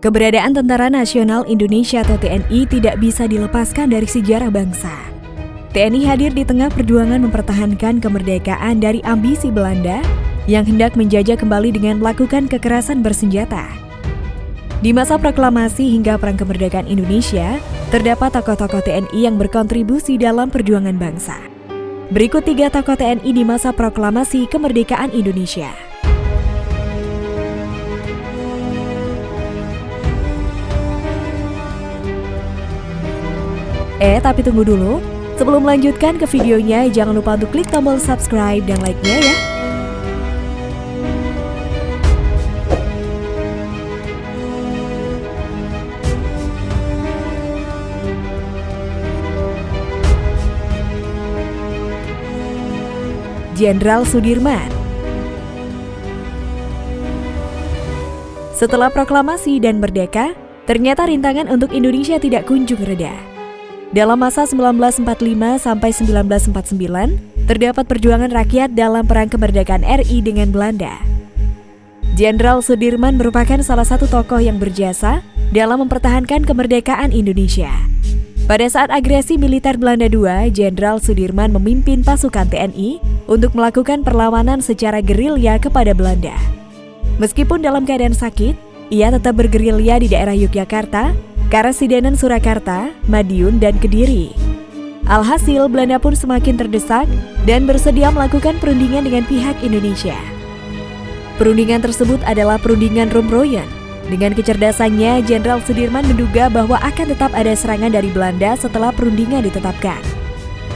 Keberadaan Tentara Nasional Indonesia atau TNI tidak bisa dilepaskan dari sejarah bangsa. TNI hadir di tengah perjuangan mempertahankan kemerdekaan dari ambisi Belanda yang hendak menjajah kembali dengan melakukan kekerasan bersenjata. Di masa proklamasi hingga Perang Kemerdekaan Indonesia, terdapat tokoh-tokoh TNI yang berkontribusi dalam perjuangan bangsa. Berikut tiga tokoh TNI di masa proklamasi kemerdekaan Indonesia. Eh, tapi tunggu dulu. Sebelum melanjutkan ke videonya, jangan lupa untuk klik tombol subscribe dan like-nya ya. Jenderal Sudirman Setelah proklamasi dan merdeka, ternyata rintangan untuk Indonesia tidak kunjung reda. Dalam masa 1945 sampai 1949, terdapat perjuangan rakyat dalam perang kemerdekaan RI dengan Belanda. Jenderal Sudirman merupakan salah satu tokoh yang berjasa dalam mempertahankan kemerdekaan Indonesia. Pada saat agresi militer Belanda II, Jenderal Sudirman memimpin pasukan TNI untuk melakukan perlawanan secara gerilya kepada Belanda. Meskipun dalam keadaan sakit, ia tetap bergerilya di daerah Yogyakarta Karasidenan Surakarta, Madiun, dan Kediri. Alhasil, Belanda pun semakin terdesak dan bersedia melakukan perundingan dengan pihak Indonesia. Perundingan tersebut adalah perundingan Romroyen. Dengan kecerdasannya, Jenderal Sudirman menduga bahwa akan tetap ada serangan dari Belanda setelah perundingan ditetapkan.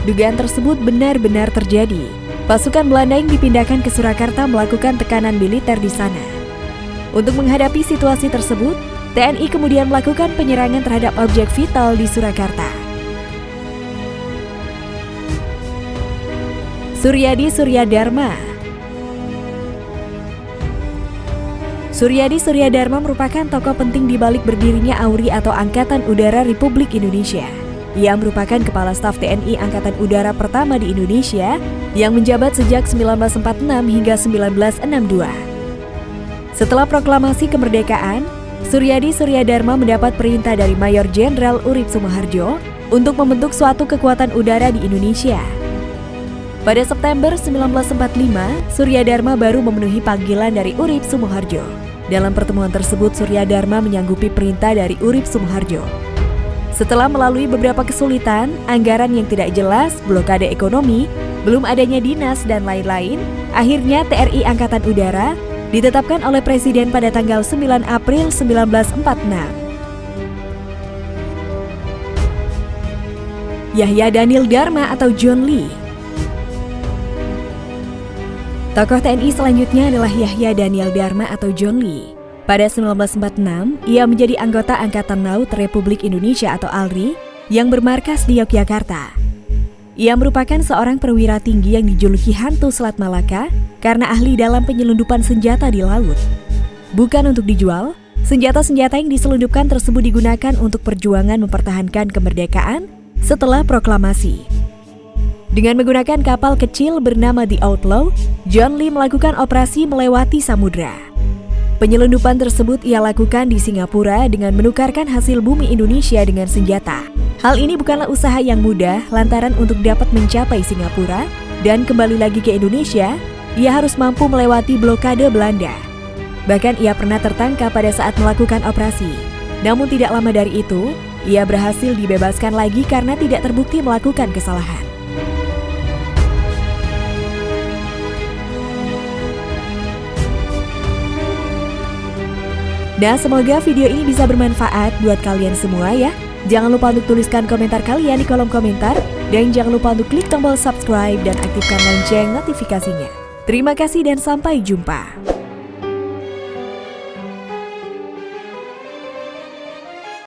Dugaan tersebut benar-benar terjadi. Pasukan Belanda yang dipindahkan ke Surakarta melakukan tekanan militer di sana. Untuk menghadapi situasi tersebut, TNI kemudian melakukan penyerangan terhadap objek vital di Surakarta. Suryadi Suryadharma Suryadi Suryadharma merupakan tokoh penting di balik berdirinya AURI atau Angkatan Udara Republik Indonesia. Ia merupakan Kepala Staf TNI Angkatan Udara pertama di Indonesia yang menjabat sejak 1946 hingga 1962. Setelah proklamasi kemerdekaan, Suryadi Suryadharma mendapat perintah dari Mayor Jenderal Urip Sumoharjo untuk membentuk suatu kekuatan udara di Indonesia. Pada September 1945, Suryadharma baru memenuhi panggilan dari Urip Sumoharjo. Dalam pertemuan tersebut, Suryadharma menyanggupi perintah dari Urip Sumoharjo. Setelah melalui beberapa kesulitan, anggaran yang tidak jelas, blokade ekonomi, belum adanya dinas, dan lain-lain, akhirnya TRI Angkatan Udara ditetapkan oleh Presiden pada tanggal 9 April 1946. Yahya Daniel Dharma atau John Lee Tokoh TNI selanjutnya adalah Yahya Daniel Dharma atau John Lee. Pada 1946, ia menjadi anggota Angkatan Laut Republik Indonesia atau ALRI yang bermarkas di Yogyakarta. Ia merupakan seorang perwira tinggi yang dijuluki hantu Selat Malaka karena ahli dalam penyelundupan senjata di laut. Bukan untuk dijual, senjata-senjata yang diselundupkan tersebut digunakan untuk perjuangan mempertahankan kemerdekaan setelah proklamasi. Dengan menggunakan kapal kecil bernama The Outlaw, John Lee melakukan operasi melewati samudra. Penyelundupan tersebut ia lakukan di Singapura dengan menukarkan hasil bumi Indonesia dengan senjata. Hal ini bukanlah usaha yang mudah lantaran untuk dapat mencapai Singapura dan kembali lagi ke Indonesia, ia harus mampu melewati blokade Belanda. Bahkan ia pernah tertangkap pada saat melakukan operasi. Namun tidak lama dari itu, ia berhasil dibebaskan lagi karena tidak terbukti melakukan kesalahan. Nah, semoga video ini bisa bermanfaat buat kalian semua ya. Jangan lupa untuk tuliskan komentar kalian di kolom komentar dan jangan lupa untuk klik tombol subscribe dan aktifkan lonceng notifikasinya. Terima kasih dan sampai jumpa.